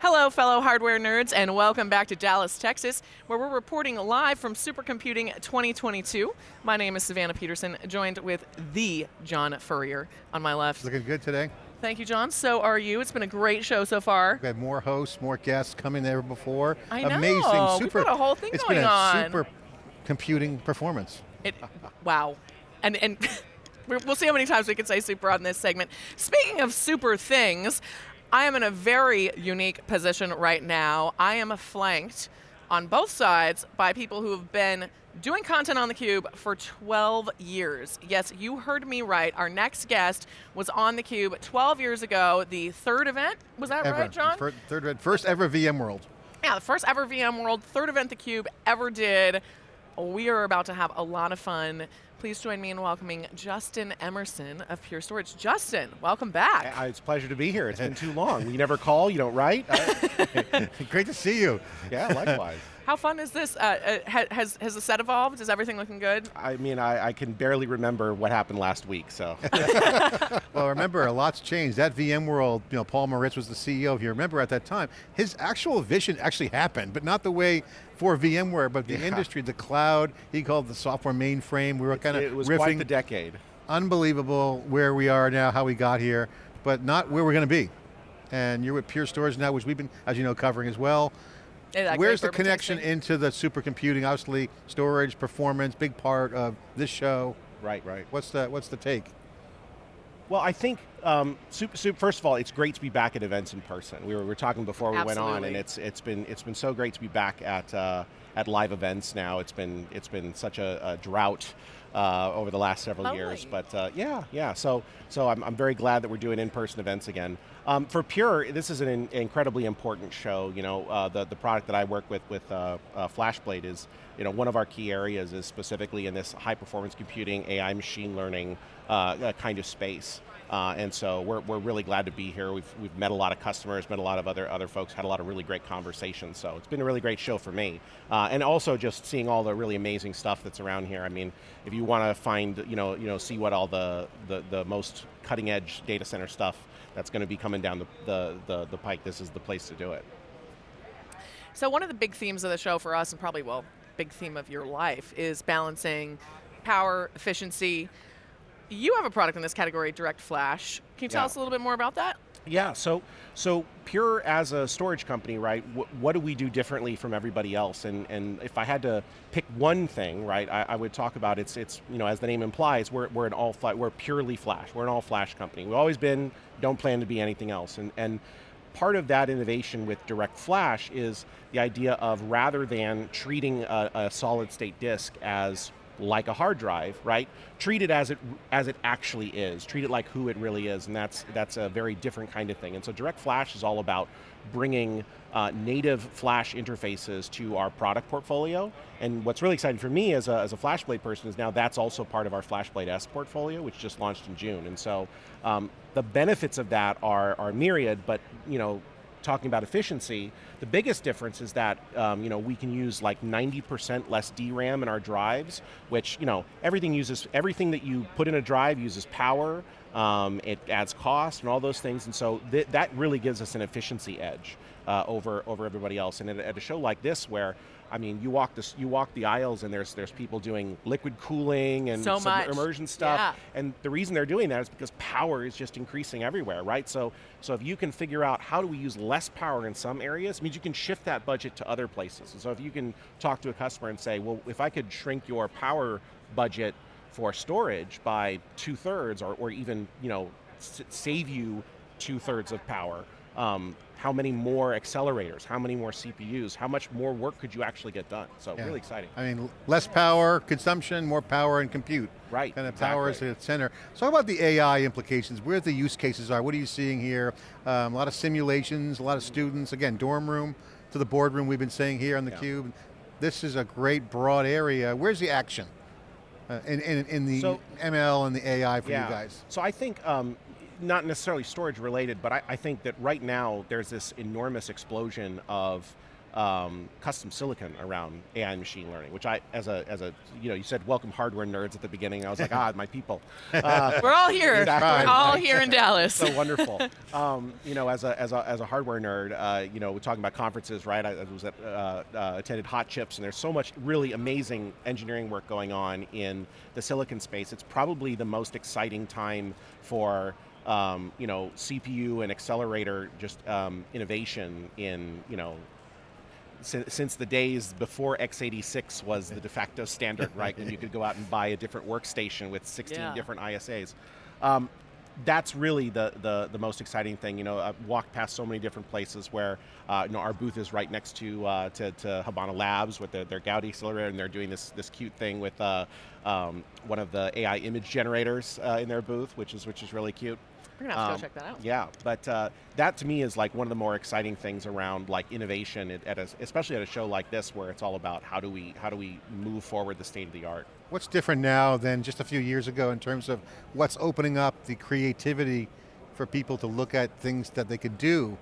Hello, fellow hardware nerds, and welcome back to Dallas, Texas, where we're reporting live from Supercomputing 2022. My name is Savannah Peterson, joined with the John Furrier on my left. Looking good today. Thank you, John. So are you. It's been a great show so far. We've had more hosts, more guests coming there before. I know. Amazing, super. We've got a whole thing it's going been a on. super computing performance. It, wow. And, and we'll see how many times we can say super on this segment. Speaking of super things, I am in a very unique position right now. I am flanked on both sides by people who have been doing content on theCUBE for 12 years. Yes, you heard me right. Our next guest was on theCUBE 12 years ago, the third event, was that ever. right, John? First, third, first ever VMworld. Yeah, the first ever VMworld, third event theCUBE ever did. We are about to have a lot of fun. Please join me in welcoming Justin Emerson of Pure Storage. Justin, welcome back. I, it's a pleasure to be here. It's been too long. You never call, you don't write. I, Great to see you. yeah, likewise. How fun is this? Uh, uh, has, has the set evolved? Is everything looking good? I mean, I, I can barely remember what happened last week, so. Well, remember, a lot's changed. That VMworld, you know, Paul Maritz was the CEO. If you remember at that time, his actual vision actually happened, but not the way for VMware, but the Yeah. industry, the cloud. He called the software mainframe. We were kind of it was riffing. quite the decade. unbelievable where we are now, how we got here, but not where we're going to be. And you're with Pure Storage now, which we've been, as you know, covering as well. Yeah, Where's the connection tasting. into the supercomputing? Obviously, storage, performance, big part of this show. Right, right. What's the what's the take? Well, I think, um, super, super, first of all, it's great to be back at events in person. We were, we were talking before we went on, and it's it's been it's been so great to be back at uh, at live events now. It's been it's been such a, a drought uh, over the last several years, but uh, yeah, yeah. So so I'm, I'm very glad that we're doing in-person events again. Um, for Pure, this is an in- incredibly important show. You know, uh, the the product that I work with with uh, uh, FlashBlade is you know one of our key areas is specifically in this high performance computing, AI, machine learning uh, uh, kind of space. Uh, and so we're, we're really glad to be here. We've, we've met a lot of customers, met a lot of other, other folks, had a lot of really great conversations. So it's been a really great show for me. Uh, and also just seeing all the really amazing stuff that's around here. I mean, if you want to find, you know, you know, see what all the, the, the most cutting edge data center stuff that's going to be coming down the, the, the, the pike, this is the place to do it. So one of the big themes of the show for us, and probably, well, big theme of your life, is balancing power, efficiency. You have a product in this category, Direct Flash. Can you tell Yeah. us a little bit more about that? Yeah, so so Pure as a storage company, right? Wh- what do we do differently from everybody else? And and if I had to pick one thing, right, I, I would talk about it's it's you know as the name implies, we're we're an all flash, we're purely flash, we're an all flash company. We've always been, don't plan to be anything else. And and part of that innovation with Direct Flash is the idea of rather than treating a, a solid state disk as like a hard drive, right? Treat it as it as it actually is. Treat it like who it really is, and that's that's a very different kind of thing. And so Direct Flash is all about bringing uh, native Flash interfaces to our product portfolio. And what's really exciting for me as a, as a FlashBlade person is now that's also part of our FlashBlade S portfolio, which just launched in June. And so um, the benefits of that are are myriad, but you know talking about efficiency, the biggest difference is that um, you know we can use like 90% less DRAM in our drives, which you know everything uses everything that you put in a drive uses power. Um, it adds cost and all those things, and so th that really gives us an efficiency edge uh, over over everybody else. And at, at a show like this, where I mean, you walk this, you walk the aisles, and there's there's people doing liquid cooling and So immersion stuff, Yeah. and the reason they're doing that is because power is just increasing everywhere, right? So, so if you can figure out how do we use less power in some areas, it means you can shift that budget to other places. And so if you can talk to a customer and say, well, if I could shrink your power budget for storage by two thirds, or, or even you know s- save you two thirds of power. Um, how many more accelerators? How many more CPUs? How much more work could you actually get done? So Yeah. really exciting. I mean, less power consumption, more power and compute. Right, Kind of power is exactly. at the center. So how about the AI implications? Where the use cases are? What are you seeing here? Um, a lot of simulations, a lot of students. Again, dorm room to the boardroom we've been saying here on Yeah. theCUBE. This is a great broad area. Where's the action? Uh, in, in, in the So- ML and the AI for you guys? So I think, um, not necessarily storage related, but I, I think that right now there's this enormous explosion of um, custom silicon around AI and machine learning, which I, as a, as a, you know, you said welcome hardware nerds at the beginning. I was like, ah, my people. Uh, We're all here. Exactly. We're all here in Dallas. so wonderful. Um, you know, as a, as a, as a hardware nerd, uh, you know, we're talking about conferences, right? I, I was at, uh, uh, attended Hot Chips, and there's so much really amazing engineering work going on in the silicon space. It's probably the most exciting time for um, you know, CPU and accelerator just um, innovation in, you know, since, since the days before x86 was the de facto standard, right? When you could go out and buy a different workstation with 16 Yeah. different ISAs. Um, that's really the, the, the most exciting thing. You know, I've walked past so many different places where uh, you know our booth is right next to uh, to, to Habana Labs with their, their Gaudi accelerator, and they're doing this this cute thing with uh, um, one of the AI image generators uh, in their booth, which is which is really cute. We're gonna have to Um, go check that out. Yeah, but uh, that to me is like one of the more exciting things around like innovation, at, at a, especially at a show like this, where it's all about how do we how do we move forward the state of the art. What's different now than just a few years ago in terms of what's opening up the creativity for people to look at things that they could do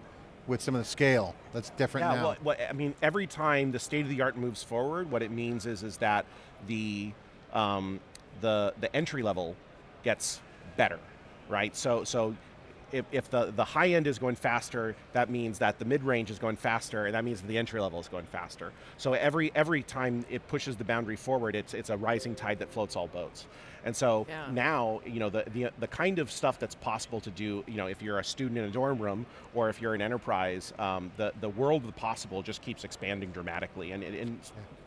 with some of the scale that's different yeah, now? well, well, I mean, every time the state of the art moves forward, what it means is is that the um, the the entry level gets better, right? So so. If, if the, the high end is going faster, that means that the mid range is going faster, and that means that the entry level is going faster. So every every time it pushes the boundary forward, it's it's a rising tide that floats all boats. And so Yeah. now, you know, the, the the kind of stuff that's possible to do, you know, if you're a student in a dorm room or if you're an enterprise, um, the the world of the possible just keeps expanding dramatically and, and, and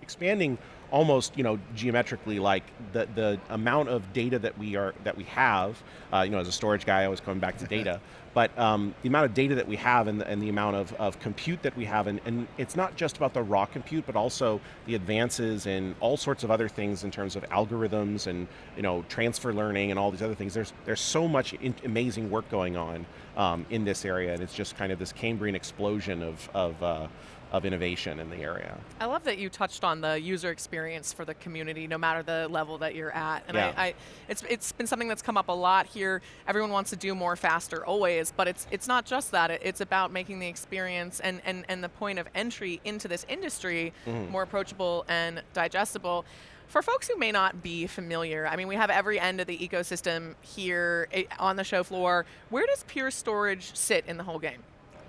expanding almost, you know, geometrically. Like the the amount of data that we are that we have, uh, you know, as a storage guy, I was coming back to data. But um, the amount of data that we have and the, and the amount of, of compute that we have, and, and it's not just about the raw compute, but also the advances in all sorts of other things in terms of algorithms and you know transfer learning and all these other things. There's there's so much in, amazing work going on um, in this area, and it's just kind of this Cambrian explosion of of, uh, of innovation in the area. I love that you touched on the user experience for the community, no matter the level that you're at. And Yeah. I, I, it's it's been something that's come up a lot here. Everyone wants to do more faster, always, but it's it's not just that. It, it's about making the experience and, and and the point of entry into this industry Mm-hmm. more approachable and digestible. For folks who may not be familiar, I mean, we have every end of the ecosystem here eh, on the show floor. Where does Pure Storage sit in the whole game?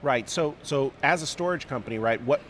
Right. So so as a storage company, right, what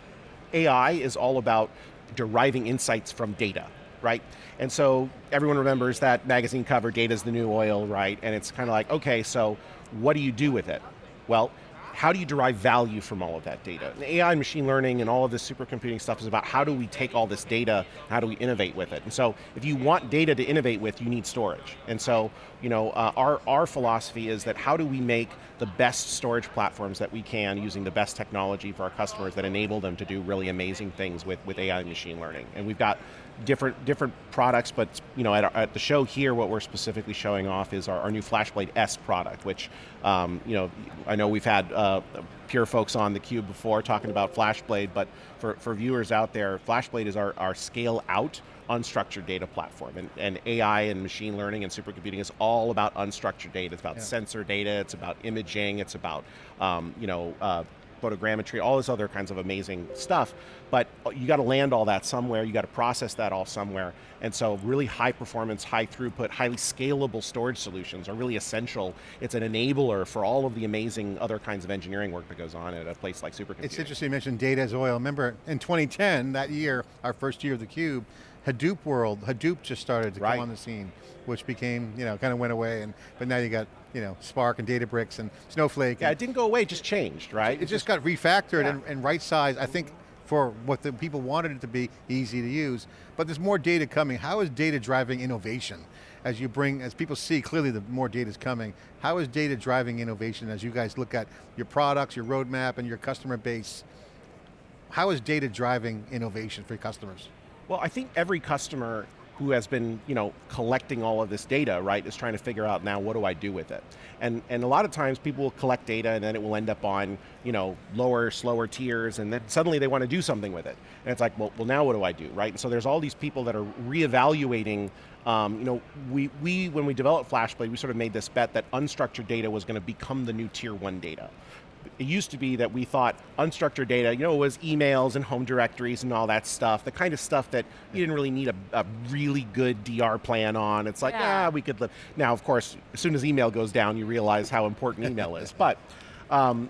AI is all about deriving insights from data, right? And so everyone remembers that magazine cover, data is the new oil, right? And it's kind of like, okay, so what do you do with it? Well, how do you derive value from all of that data? And AI and machine learning and all of this supercomputing stuff is about how do we take all this data, how do we innovate with it? And so if you want data to innovate with, you need storage. And so, you know, uh, our, our philosophy is that how do we make the best storage platforms that we can using the best technology for our customers that enable them to do really amazing things with, with AI and machine learning. And we've got different different products, but you know, at, our, at the show here, what we're specifically showing off is our, our new FlashBlade S product, which um, you know, I know we've had uh, Pure folks on the Cube before talking about FlashBlade, but for, for viewers out there, FlashBlade is our, our scale out unstructured data platform. And, and AI and machine learning and supercomputing is all about unstructured data. It's about Yeah. sensor data, it's about imaging, it's about um, you know, uh, photogrammetry, all this other kinds of amazing stuff. But you got to land all that somewhere. You got to process that all somewhere. And so, really high performance, high throughput, highly scalable storage solutions are really essential. It's an enabler for all of the amazing other kinds of engineering work that goes on at a place like supercomputing. It's interesting you mentioned data as oil. Remember in 2010, that year, our first year of theCUBE, Hadoop world, Hadoop just started to Right. come on the scene, which became, you know, kind of went away, and but now you got, you know, Spark and Databricks and Snowflake. Yeah, and it didn't go away, it just changed, right? it just got refactored Yeah. and, and right sized, I think, for what the people wanted it to be, easy to use. But there's more data coming. How is data driving innovation? As you bring, as people see clearly the more data is coming, how is data driving innovation as you guys look at your products, your roadmap, and your customer base? How is data driving innovation for your customers? Well, I think every customer who has been, you know, collecting all of this data, right, is trying to figure out now what do I do with it. And and a lot of times people will collect data and then it will end up on, you know, lower, slower tiers, and then suddenly they want to do something with it. And it's like, well, well, now what do I do, right? And so there's all these people that are reevaluating. Um, you know, we we when we developed FlashBlade, we sort of made this bet that unstructured data was going to become the new tier one data it used to be that we thought unstructured data, you know, it was emails and home directories and all that stuff, the kind of stuff that you didn't really need a, a really good DR plan on. It's like, Yeah. ah, we could live. Now, of course, as soon as email goes down, you realize how important email is. But, um,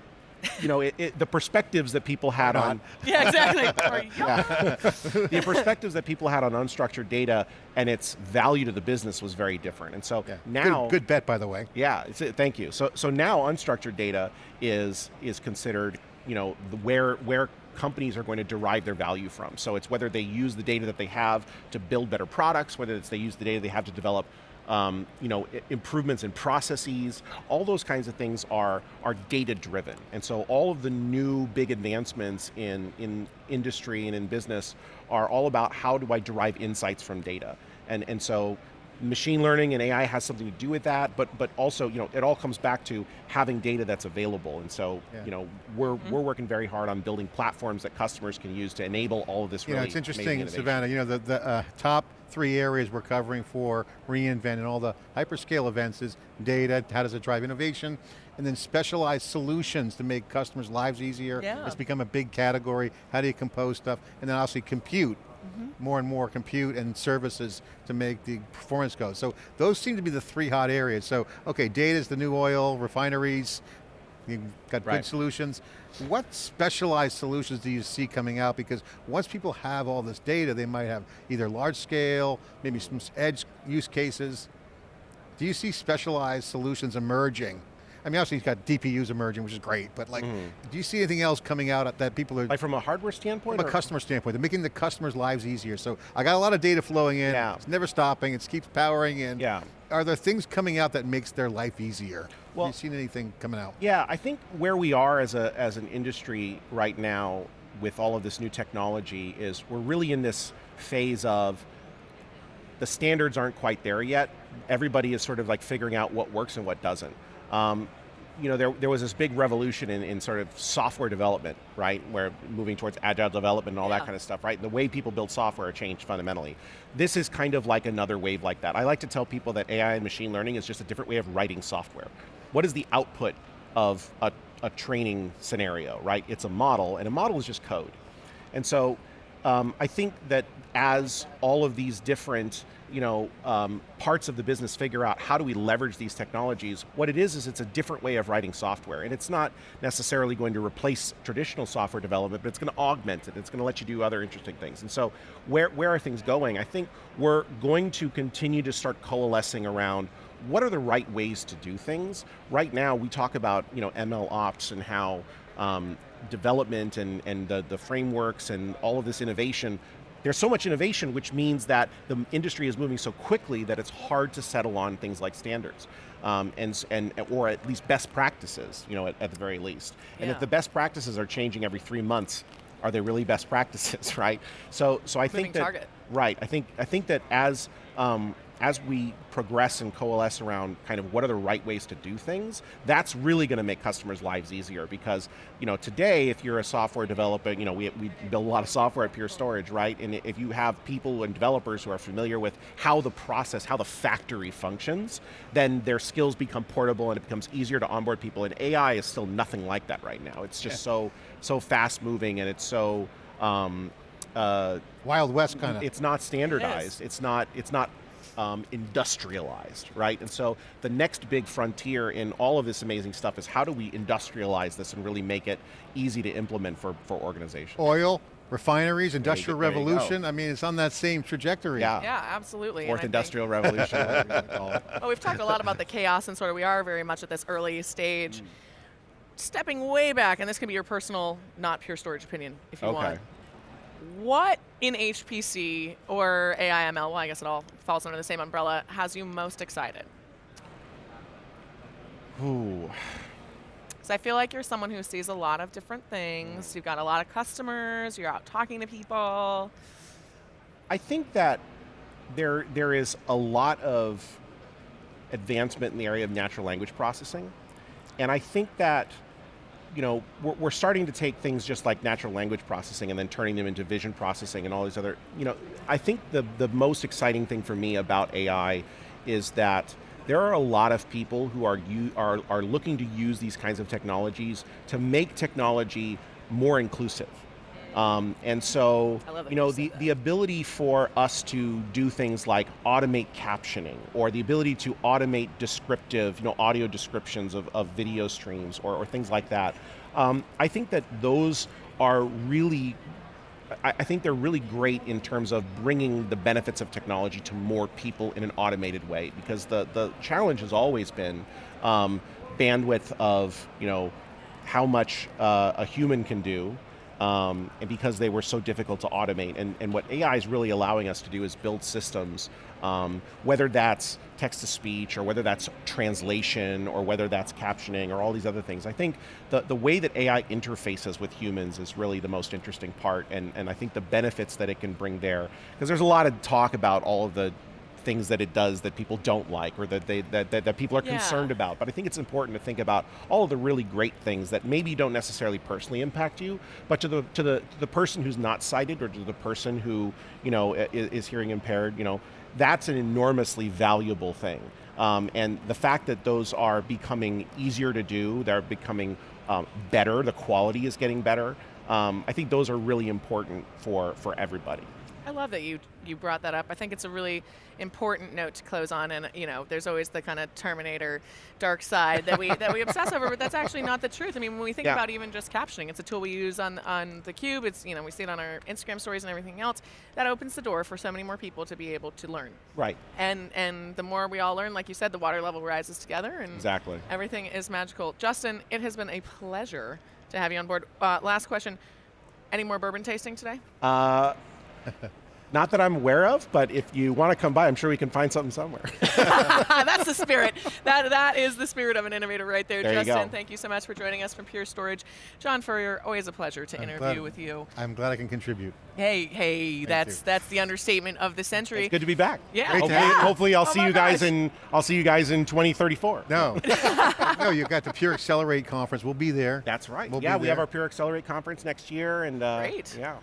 you know, it, it, the perspectives that people had on Yeah, exactly. Yeah. the perspectives that people had on unstructured data and its value to the business was very different. And so Yeah. now, good, good bet, by the way. yeah, thank you. So, so now unstructured data is is considered, you know, the, where where companies are going to derive their value from. So it's whether they use the data that they have to build better products, whether it's they use the data they have to develop. Um, you know, improvements in processes, all those kinds of things are are data driven, and so all of the new big advancements in in industry and in business are all about how do I derive insights from data, and and so machine learning and AI has something to do with that, but but also you know it all comes back to having data that's available, and so Yeah. you know we're we're working very hard on building platforms that customers can use to enable all of this. yeah, Really it's interesting. Savannah, you know, the, the uh, top three areas we're covering for reInvent and all the hyperscale events is data, how does it drive innovation, and then specialized solutions to make customers' lives easier. Yeah. It's become a big category. How do you compose stuff? And then obviously compute, mm-hmm. more and more compute and services to make the performance go. So those seem to be the three hot areas. So, okay, data is the new oil, refineries, You've got good solutions. What specialized solutions do you see coming out? Because once people have all this data, they might have either large scale, maybe some edge use cases. Do you see specialized solutions emerging? I mean, obviously you've got DPUs emerging, which is great, but like, do you see anything else coming out that people are, like from a hardware standpoint. from a customer standpoint, they're making the customers' lives easier. So I got a lot of data flowing in, Yeah. it's never stopping, it keeps powering in. Yeah. Are there things coming out that makes their life easier? Well- Have you seen anything coming out? Yeah, I think where we are as a as an industry right now with all of this new technology is we're really in this phase of the standards aren't quite there yet. Everybody is sort of like figuring out what works and what doesn't. Um, you know, there, there was this big revolution in, in sort of software development, right? Where moving towards agile development and all Yeah. that kind of stuff, right? The way people build software changed fundamentally. This is kind of like another wave like that. I like to tell people that AI and machine learning is just a different way of writing software. What is the output of a, a training scenario, right? It's a model, and a model is just code. And so um, I think that as all of these different you know, um, parts of the business figure out how do we leverage these technologies, what it is is it's a different way of writing software. And it's not necessarily going to replace traditional software development, but it's going to augment it. It's going to let you do other interesting things. And so where, where are things going? I think we're going to continue to start coalescing around what are the right ways to do things. Right now we talk about you know, ML ops and how um, development and, and the, the frameworks and all of this innovation there's so much innovation, which means that the industry is moving so quickly that it's hard to settle on things like standards, um, and, and or at least best practices, you know, at, at the very least. And if the best practices are changing every three months, are they really best practices, right? So, so I Moving think that target. right. I think I think that as um, as we progress and coalesce around kind of what are the right ways to do things, that's really going to make customers' lives easier because, you know, today if you're a software developer, you know, we, we build a lot of software at Pure Storage, right? And if you have people and developers who are familiar with how the process, how the factory functions, then their skills become portable and it becomes easier to onboard people. And AI is still nothing like that right now. It's just so, so fast moving and it's so, um, uh, Wild West kind of. it's not standardized. It's not. It's not um, industrialized, right? And so the next big frontier in all of this amazing stuff is how do we industrialize this and really make it easy to implement for for organizations? Oil, refineries, industrial there you go. revolution. I mean, it's on that same trajectory. Yeah. Yeah, absolutely. and Fourth I think- industrial revolution. whatever you wanna call it. Well, we've talked a lot about the chaos and sort of we are very much at this early stage. Mm. Stepping way back, and this can be your personal, not pure storage opinion if you Okay. want. What in HPC or AIML, well, I guess it all falls under the same umbrella, has you most excited? Ooh. Because I feel like you're someone who sees a lot of different things. You've got a lot of customers. You're out talking to people. I think that there there is a lot of advancement in the area of natural language processing, and I think that you know we're, we're starting to take things just like natural language processing and then turning them into vision processing and all these other you know I think the the most exciting thing for me about AI is that there are a lot of people who are, are, are looking to use these kinds of technologies to make technology more inclusive. Um, and so, I love that you know, the, the ability for us to do things like automate captioning or the ability to automate descriptive, you know, audio descriptions of, of video streams or, or things like that. Um, I think that those are really I, I think they're really great in terms of bringing the benefits of technology to more people in an automated way because the, the challenge has always been um, bandwidth of, you know, how much uh, a human can do um, and because they were so difficult to automate. And, and what AI is really allowing us to do is build systems, um, whether that's text to speech or whether that's translation or whether that's captioning or all these other things. I think the, the way that AI interfaces with humans is really the most interesting part and, and I think the benefits that it can bring there, because there's a lot of talk about all of the things that it does that people don't like or that they that, that, that people are Yeah. concerned about. But I think it's important to think about all of the really great things that maybe don't necessarily personally impact you, but to the to the to the person who's not sighted or to the person who you know is, is hearing impaired, you know, that's an enormously valuable thing. Um, and the fact that those are becoming easier to do, they're becoming um, better, the quality is getting better. Um, I think those are really important for for everybody. I love that you you brought that up. I think it's a really important note to close on, and you know, there's always the kind of Terminator dark side that we that we obsess over, but that's actually not the truth. I mean, when we think Yeah. about even just captioning, it's a tool we use on on the Cube. It's you know we see it on our Instagram stories and everything else. That opens the door for so many more people to be able to learn, Right. and and the more we all learn, like you said, the water level rises together, and Exactly. everything is magical. Justin, it has been a pleasure to have you on board. Uh, last question. Any more bourbon tasting today? Uh, not that I'm aware of, but if you want to come by, I'm sure we can find something somewhere. That's the spirit. That that is the spirit of an innovator right there. There you Justin, go. thank you so much for joining us from Pure Storage. John Furrier, always a pleasure to I'm interview glad- with you. I'm glad I can contribute. Hey, hey, that's you. that's the understatement of the century. it's good to be back. Yeah. Great to Hopefully, have hopefully I'll Oh see you guys gosh. in I'll see you guys in 2034. No, no, you've got the Pure Accelerate conference. We'll be there. That's right. We'll yeah, be we have our Pure Accelerate conference next year, and uh, Great. Yeah.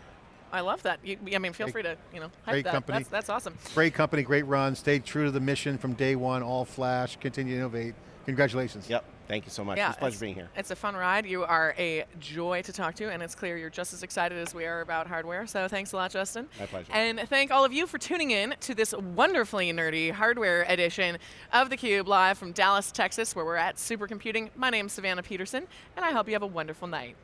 I love that. You, I mean, feel Great- free to you know hype great that. company. That's, that's awesome. Great company, great run. Stay true to the mission from day one. All flash. Continue to innovate. Congratulations. Yep. Thank you so much. Yeah, it's a pleasure it's, being here. It's a fun ride. You are a joy to talk to, and it's clear you're just as excited as we are about hardware. So thanks a lot, Justin. My pleasure. And thank all of you for tuning in to this wonderfully nerdy hardware edition of theCUBE live from Dallas, Texas, where we're at Supercomputing. My name's Savannah Peterson, and I hope you have a wonderful night.